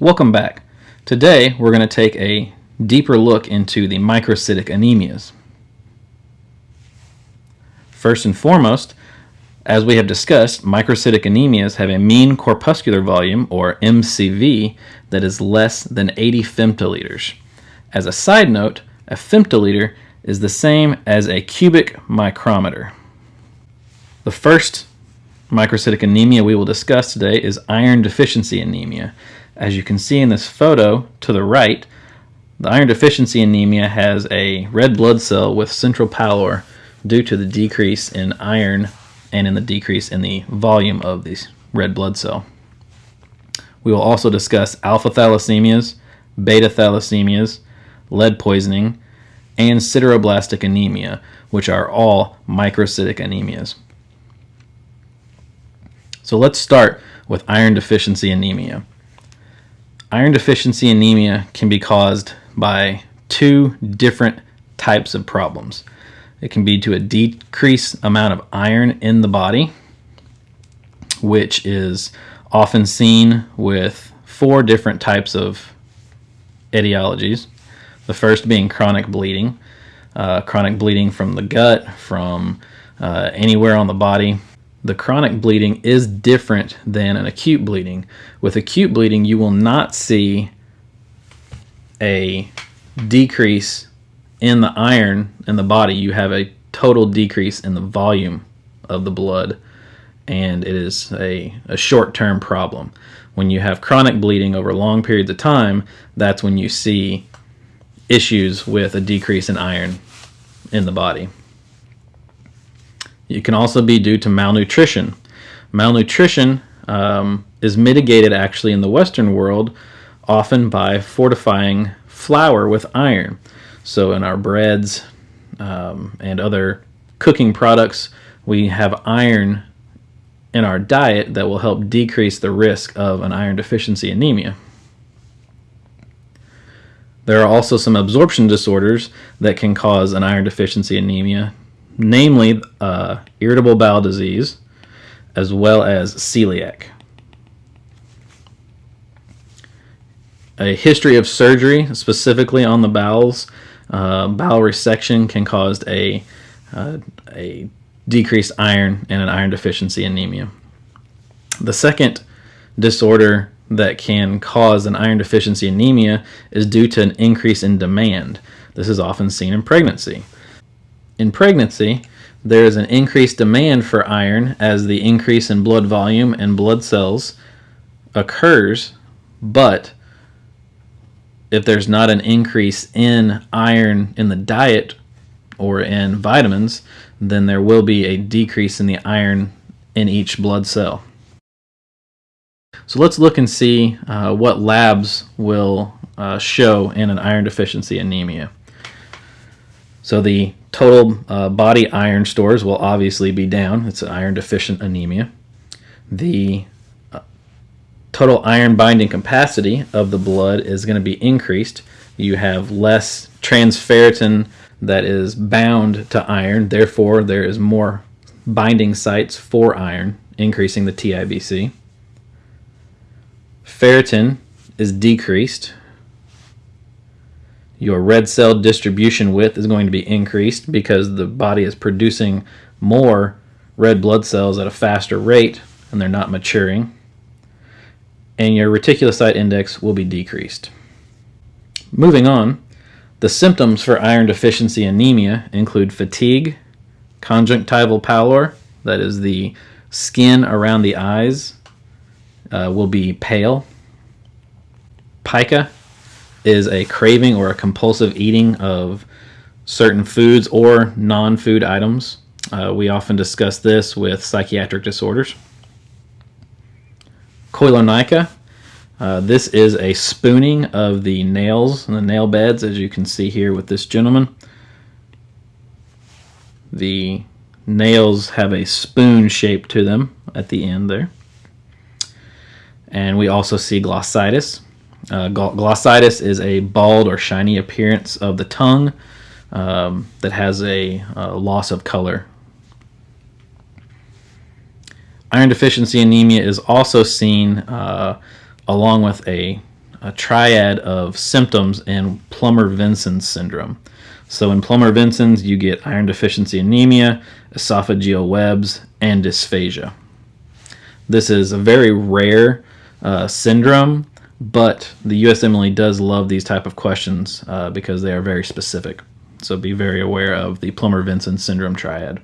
Welcome back. Today we're going to take a deeper look into the microcytic anemias. First and foremost, as we have discussed, microcytic anemias have a mean corpuscular volume, or MCV, that is less than 80 femtoliters. As a side note, a femtoliter is the same as a cubic micrometer. The first microcytic anemia we will discuss today is iron deficiency anemia. As you can see in this photo to the right, the iron deficiency anemia has a red blood cell with central pallor due to the decrease in iron and in the decrease in the volume of the red blood cell. We will also discuss alpha thalassemias, beta thalassemias, lead poisoning, and sideroblastic anemia, which are all microcytic anemias. So let's start with iron deficiency anemia. Iron deficiency anemia can be caused by two different types of problems. It can be to a decreased amount of iron in the body, which is often seen with four different types of etiologies. The first being chronic bleeding, uh, chronic bleeding from the gut, from uh, anywhere on the body. The chronic bleeding is different than an acute bleeding. With acute bleeding, you will not see a decrease in the iron in the body, you have a total decrease in the volume of the blood, and it is a, a short term problem. When you have chronic bleeding over long periods of time, that's when you see issues with a decrease in iron in the body. It can also be due to malnutrition. Malnutrition um, is mitigated actually in the Western world often by fortifying flour with iron. So in our breads um, and other cooking products, we have iron in our diet that will help decrease the risk of an iron deficiency anemia. There are also some absorption disorders that can cause an iron deficiency anemia, namely uh, irritable bowel disease as well as celiac. A history of surgery, specifically on the bowels, uh, bowel resection can cause a, uh, a decreased iron and an iron deficiency anemia. The second disorder that can cause an iron deficiency anemia is due to an increase in demand. This is often seen in pregnancy. In pregnancy, there is an increased demand for iron as the increase in blood volume and blood cells occurs, but if there's not an increase in iron in the diet or in vitamins, then there will be a decrease in the iron in each blood cell. So let's look and see uh, what labs will uh, show in an iron deficiency anemia. So the total uh, body iron stores will obviously be down. It's an iron deficient anemia. The total iron binding capacity of the blood is going to be increased. You have less transferrin that is bound to iron, therefore there is more binding sites for iron, increasing the TIBC. Ferritin is decreased. Your red cell distribution width is going to be increased because the body is producing more red blood cells at a faster rate and they're not maturing and your reticulocyte index will be decreased. Moving on, the symptoms for iron deficiency anemia include fatigue, conjunctival pallor, that is the skin around the eyes uh, will be pale. Pica is a craving or a compulsive eating of certain foods or non-food items. Uh, we often discuss this with psychiatric disorders. Koilonychia. Uh, this is a spooning of the nails and the nail beds, as you can see here with this gentleman. The nails have a spoon shape to them at the end there. And we also see glossitis. Uh, glossitis is a bald or shiny appearance of the tongue um, that has a, a loss of color Iron deficiency anemia is also seen uh, along with a a triad of symptoms in Plummer-Vinson syndrome. So in Plummer-Vinson's, you get iron deficiency anemia, esophageal webs, and dysphagia. This is a very rare uh, syndrome, but the USMLE does love these type of questions uh, because they are very specific. So be very aware of the Plummer-Vinson syndrome triad.